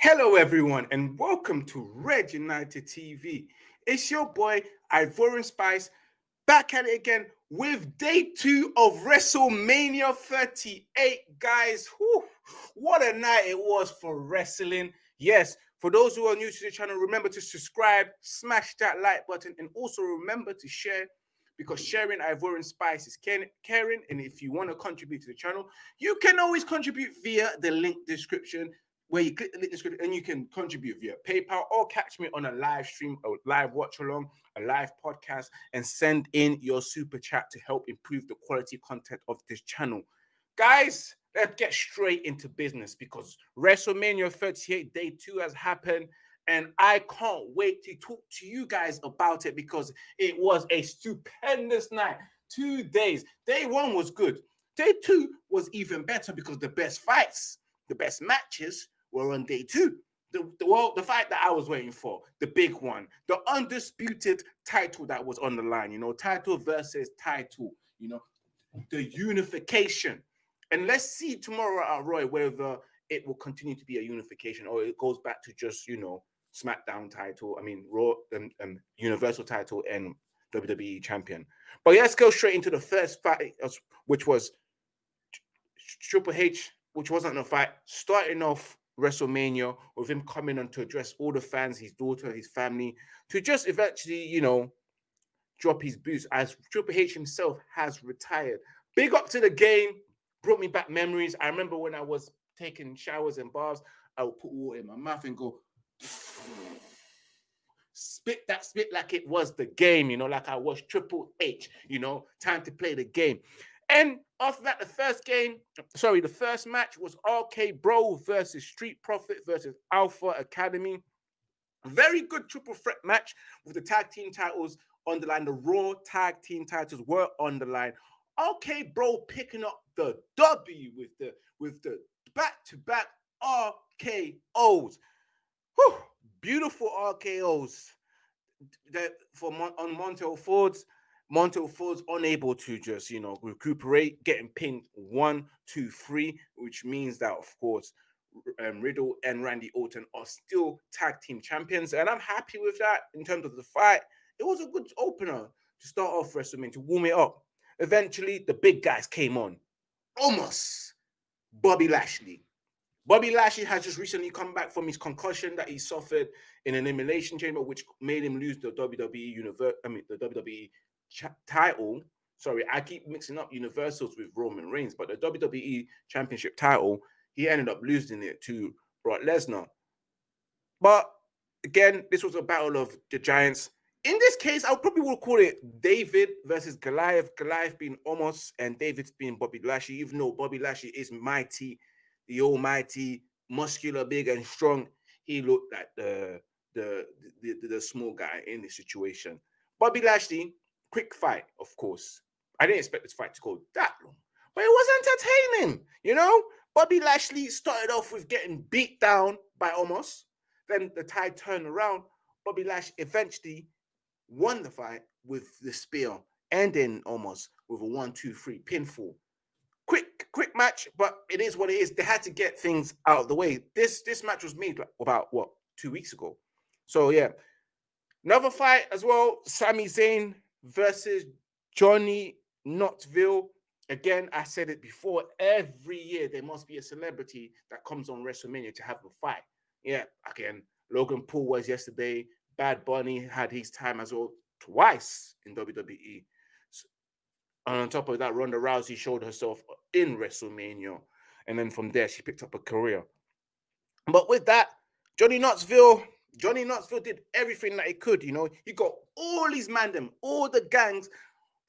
Hello, everyone, and welcome to Red United TV. It's your boy Ivorian Spice back at it again with day two of WrestleMania 38. Guys, whew, what a night it was for wrestling. Yes, for those who are new to the channel, remember to subscribe, smash that like button, and also remember to share because sharing Ivorian Spice is caring. And if you want to contribute to the channel, you can always contribute via the link description where you click the link description and you can contribute via PayPal or catch me on a live stream, a live watch along, a live podcast, and send in your super chat to help improve the quality content of this channel. Guys, let's get straight into business because WrestleMania 38 Day 2 has happened. And I can't wait to talk to you guys about it because it was a stupendous night. Two days. Day one was good. Day two was even better because the best fights, the best matches were on day two. The, the, well, the fight that I was waiting for, the big one, the undisputed title that was on the line, you know, title versus title, you know, the unification. And let's see tomorrow at Raw whether it will continue to be a unification or it goes back to just, you know, SmackDown title, I mean, Raw, um, um, Universal title, and WWE champion. But let's go straight into the first fight, which was Triple H, which wasn't a fight, starting off WrestleMania with him coming on to address all the fans, his daughter, his family, to just eventually, you know, drop his boots as Triple H himself has retired. Big up to the game, brought me back memories. I remember when I was taking showers and baths, I would put water in my mouth and go spit that spit like it was the game, you know, like I was Triple H, you know, time to play the game. And after that, the first game, sorry, the first match was RK Bro versus Street Profit versus Alpha Academy. Very good triple threat match with the tag team titles on the line. The Raw tag team titles were on the line. RK Bro picking up the W with the with the back to back RKO's. Whew, beautiful RKO's that for on Montez Ford's Montez Ford's unable to just, you know, recuperate, getting pinned one, two, three, which means that, of course, um, Riddle and Randy Orton are still tag team champions. And I'm happy with that in terms of the fight. It was a good opener to start off WrestleMania, to warm it up. Eventually, the big guys came on. Omos Bobby Lashley. Bobby Lashley has just recently come back from his concussion that he suffered in an elimination chamber, which made him lose the WWE universe. I mean, the WWE title. Sorry, I keep mixing up Universals with Roman Reigns, but the WWE Championship title, he ended up losing it to Brock Lesnar. But again, this was a battle of the giants. In this case, I probably would call it David versus Goliath. Goliath being Omos and David's being Bobby Lashley, even though Bobby Lashley is mighty, the almighty, muscular, big, and strong. He looked like the the, the, the, the small guy in the situation. Bobby Lashley quick fight, of course. I didn't expect this fight to go that long, but it was entertaining. You know, Bobby Lashley started off with getting beat down by Omos. Then the tide turned around. Bobby Lash eventually won the fight with the spear, ending Omos with a one, two, three pinfall. Quick, quick match, but it is what it is. They had to get things out of the way. This this match was made about what two weeks ago. So yeah, another fight as well. Sami Zayn versus Johnny Knoxville. Again, I said it before. Every year there must be a celebrity that comes on WrestleMania to have a fight. Yeah, again, Logan Paul was yesterday. Bad Bunny had his time as well twice in WWE. And on top of that, Ronda Rousey showed herself in WrestleMania. And then from there, she picked up a career. But with that, Johnny Knoxville Johnny Knoxville did everything that he could. You know, he got all his mandem, all the gangs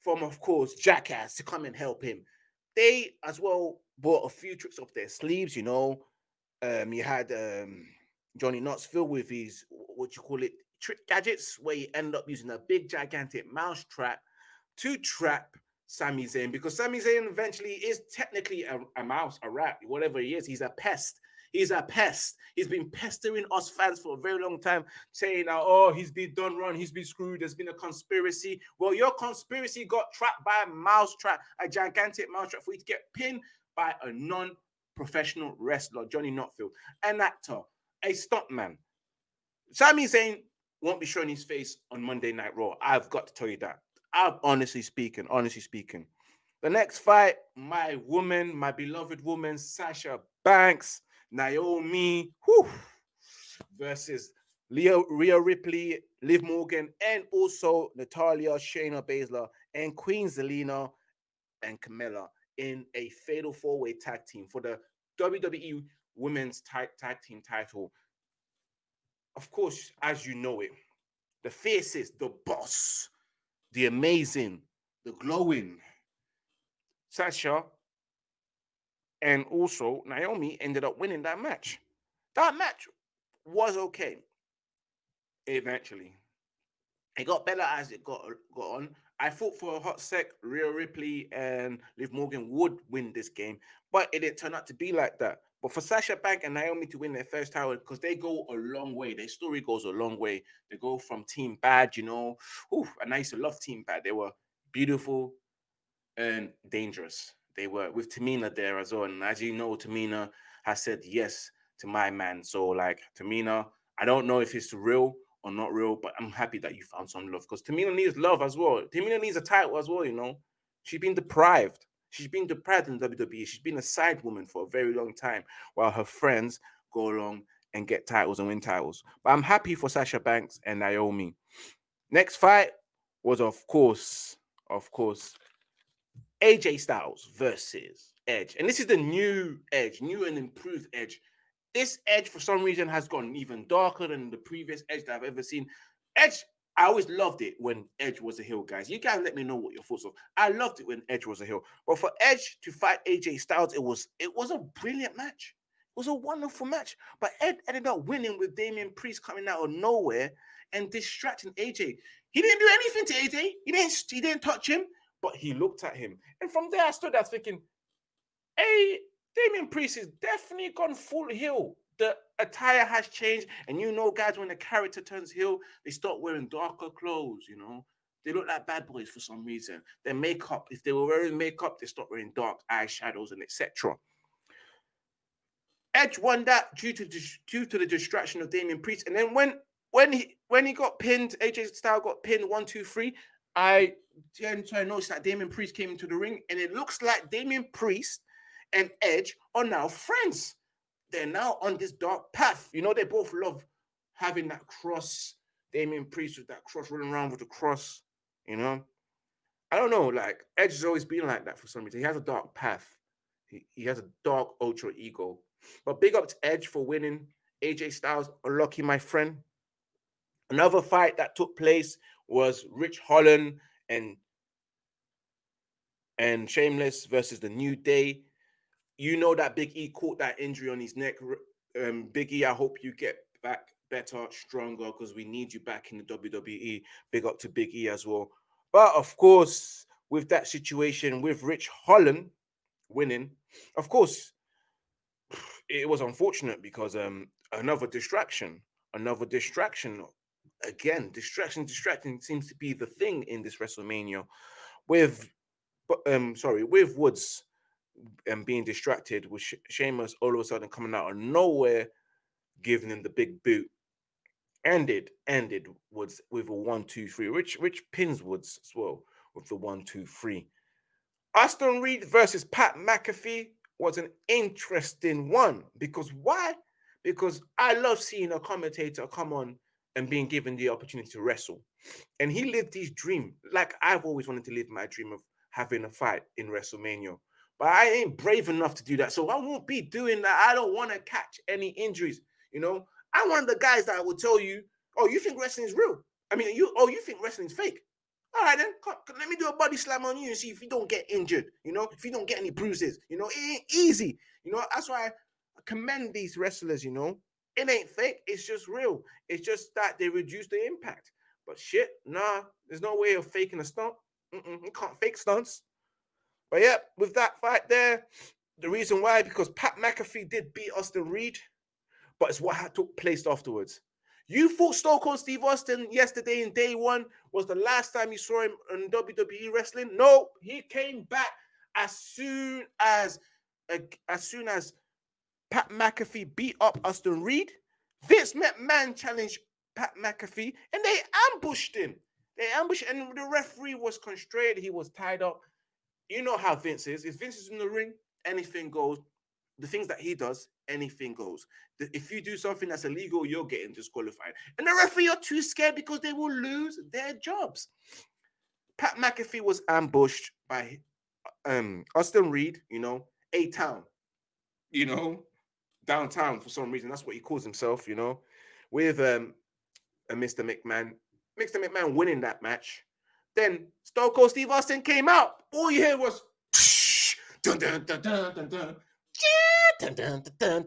from, of course, Jackass to come and help him. They as well bought a few tricks off their sleeves. You know, um, you had um, Johnny Knoxville with his what you call it trick gadgets, where he ended up using a big gigantic mouse trap to trap Sami Zayn because Sami Zayn eventually is technically a, a mouse, a rat, whatever he is. He's a pest. He's a pest. He's been pestering us fans for a very long time, saying, oh, he's been done wrong, he's been screwed, there's been a conspiracy. Well, your conspiracy got trapped by a mouse trap, a gigantic mouse trap for you to get pinned by a non professional wrestler, Johnny Knoxville, an actor, a stuntman. Sami Zayn won't be showing his face on Monday Night Raw. I've got to tell you that. I'm honestly speaking, honestly speaking. The next fight, my woman, my beloved woman, Sasha Banks, Naomi, whew, versus Leo, Rhea Ripley, Liv Morgan, and also Natalya, Shayna Baszler, and Queen Zelina and Carmella in a fatal four-way tag team for the WWE Women's Tag, tag Team title. Of course, as you know it, the faces, the boss, the amazing, the glowing Sasha and also Naomi ended up winning that match. That match was okay eventually. It got better as it got, got on. I thought for a hot sec, Rhea Ripley and Liv Morgan would win this game, but it didn't turn out to be like that. But for Sasha Bank and Naomi to win their first title, because they go a long way, their story goes a long way. They go from Team Bad, you know, Ooh, and I used to love Team Bad. They were beautiful and dangerous. They were with Tamina there as well. And as you know, Tamina has said yes to my man. So, like, Tamina, I don't know if it's real or not real, but I'm happy that you found some love because Tamina needs love as well. Tamina needs a title as well, you know. She's been deprived. She's been deprived in WWE. She's been a side woman for a very long time while her friends go along and get titles and win titles. But I'm happy for Sasha Banks and Naomi. Next fight was, of course, of course, AJ Styles versus Edge. And this is the new Edge, new and improved Edge this Edge, for some reason, has gone even darker than the previous Edge that I've ever seen. Edge, I always loved it when Edge was a heel, guys. You guys let me know what your thoughts are. I loved it when Edge was a heel. But for Edge to fight AJ Styles, it was it was a brilliant match. It was a wonderful match. But Ed ended up winning with Damian Priest coming out of nowhere and distracting AJ. He didn't do anything to AJ. He didn't he didn't touch him, but he looked at him. And from there, I stood there thinking, hey, Damian Priest is definitely gone full heel. The attire has changed, and you know, guys, when the character turns heel, they start wearing darker clothes. You know, they look like bad boys for some reason. Their makeup, if they were wearing makeup, they start wearing dark eyeshadows and etc. Edge won that due to due to the distraction of Damian Priest, and then when when he when he got pinned, AJ Styles got pinned one two three. I tend to notice that Damian Priest came into the ring, and it looks like Damian Priest and Edge are now friends. They're now on this dark path. You know, they both love having that cross. Damian Priest with that cross running around with the cross. You know, I don't know. Like Edge has always been like that for some reason. He has a dark path. He, he has a dark ultra ego. But big up to Edge for winning. AJ Styles, unlucky, my friend. Another fight that took place was Ridge Holland and and Sheamus versus the New Day you know that Big E caught that injury on his neck. Um, Big E, I hope you get back better, stronger, because we need you back in the WWE. Big up to Big E as well. But of course, with that situation, with Ridge Holland winning, of course, it was unfortunate because um another distraction, another distraction. Again, distraction, distracting seems to be the thing in this WrestleMania. With, um, sorry, with Woods and being distracted with She- Sheamus all of a sudden coming out of nowhere, giving him the big boot. Ended, ended Woods with a one, two, three, which which pins Woods as well with the one, two, three. Austin Reed versus Pat McAfee was an interesting one because why? Because I love seeing a commentator come on and being given the opportunity to wrestle. And he lived his dream, like I've always wanted to live my dream of having a fight in WrestleMania. But I ain't brave enough to do that. So I won't be doing that. I don't want to catch any injuries. You know, I'm one of the guys that will tell you, oh, you think wrestling is real? I mean, you oh, you think wrestling's fake? All right, then come, let me do a body slam on you and see if you don't get injured. You know, if you don't get any bruises. You know, it ain't easy. You know, that's why I commend these wrestlers. You know, it ain't fake. It's just real. It's just that they reduce the impact. But shit, nah, there's no way of faking a stunt. Mm-mm, you can't fake stunts. But yeah, with that fight there, the reason why, because Pat McAfee did beat Austin Reed, but it's what took place afterwards. You thought Stone Cold Steve Austin yesterday in day one was the last time you saw him in WWE wrestling? No, he came back as soon as as soon as Pat McAfee beat up Austin Reed. Vince McMahon challenged Pat McAfee and they ambushed him. They ambushed, and the referee was constrained. He was tied up. You know how Vince is. If Vince is in the ring, anything goes. The things that he does, anything goes. If you do something that's illegal, you're getting disqualified. And the referee are too scared because they will lose their jobs. Pat McAfee was ambushed by um Austin Reed, you know, A Town, you know, downtown for some reason. That's what he calls himself, you know, with um a Mr. McMahon. Mr. McMahon winning that match. Then Stone Cold Steve Austin came out. All you hear was dun dun dun dun dun dun. Dun, dun, dun,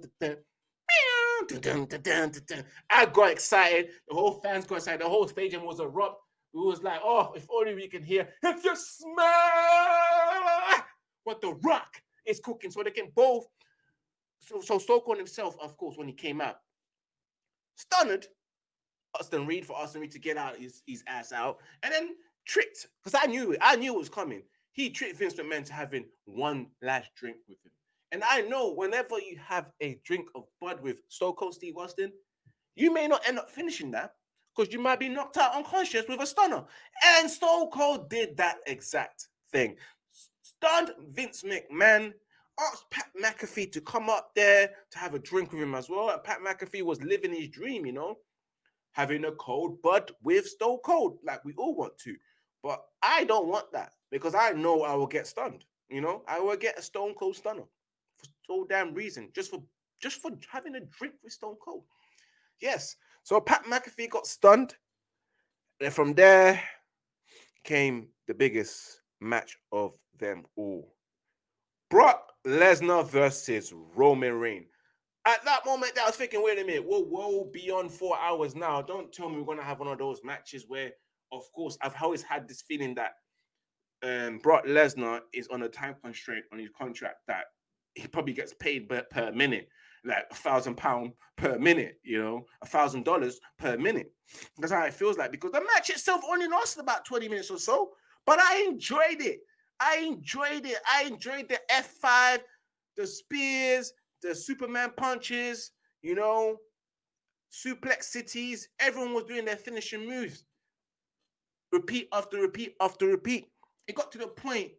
dun, dun. I got excited. The whole fans got excited. The whole stadium was erupt. It was like, oh, if only we can hear, if you smell what the rock is cooking. So they can both. So, so Cold himself, of course, when he came out, stunned Austin Reed for Austin Reed to get out his, his ass out, and then tricked because I knew it. I knew it was coming. He tricked Vince McMahon to having one last drink with him. And I know whenever you have a drink of Bud with Stone Cold Steve Austin, you may not end up finishing that because you might be knocked out unconscious with a stunner. And Stone Cold did that exact thing. Stunned Vince McMahon, asked Pat McAfee to come up there to have a drink with him as well. And Pat McAfee was living his dream, you know having a cold bud with Stone Cold, like we all want to. But I don't want that because I know I will get stunned. You know, I will get a Stone Cold stunner for so damn reason, just for just for having a drink with Stone Cold. Yes. So Pat McAfee got stunned. And from there came the biggest match of them all. Brock Lesnar versus Roman Reigns. At that moment, I was thinking, wait a minute, we're well beyond four hours now. Don't tell me we're gonna have one of those matches where, of course, I've always had this feeling that um, Brock Lesnar is on a time constraint on his contract that he probably gets paid per, per minute, like a thousand pound per minute, you know, a thousand dollars per minute. That's how it feels like because the match itself only lasted about 20 minutes or so, but I enjoyed it. I enjoyed it. I enjoyed the F5, the spears, the Superman punches, you know, suplex cities. Everyone was doing their finishing moves. Repeat after repeat after repeat. It got to the point,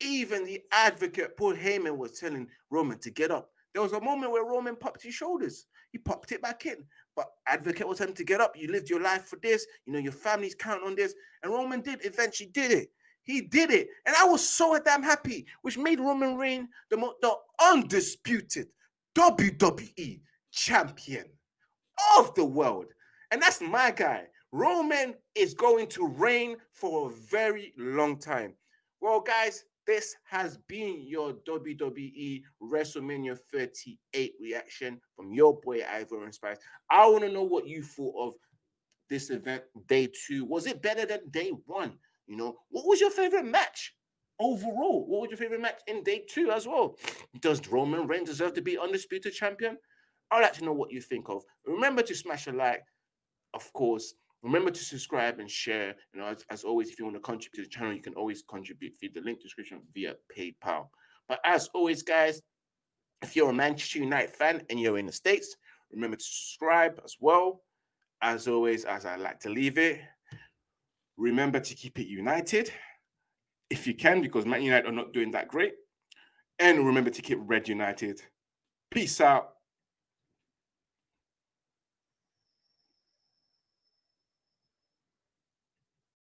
even the advocate, Paul Heyman, was telling Roman to get up. There was a moment where Roman popped his shoulders. He popped it back in. But advocate was telling him to get up. You lived your life for this. You know, your family's counting on this. And Roman did eventually did it. He did it. And I was so damn happy, which made Roman Reigns the, the undisputed WWE champion of the world. And that's my guy. Roman is going to reign for a very long time. Well, guys, this has been your WWE WrestleMania 38 reaction from your boy Ivorian Spice. I want to know what you thought of this event, day two. Was it better than day one? You know, what was your favorite match overall? What was your favorite match in day two as well? Does Roman Reigns deserve to be undisputed champion? I'd like to know what you think of. Remember to smash a like, of course. Remember to subscribe and share. You know, as, as always, if you want to contribute to the channel, you can always contribute via the link description via PayPal. But as always, guys, if you're a Manchester United fan and you're in the States, remember to subscribe as well. As always, as I like to leave it, Remember to keep it united if you can, because Man United are not doing that great. And remember to keep Red United. Peace out.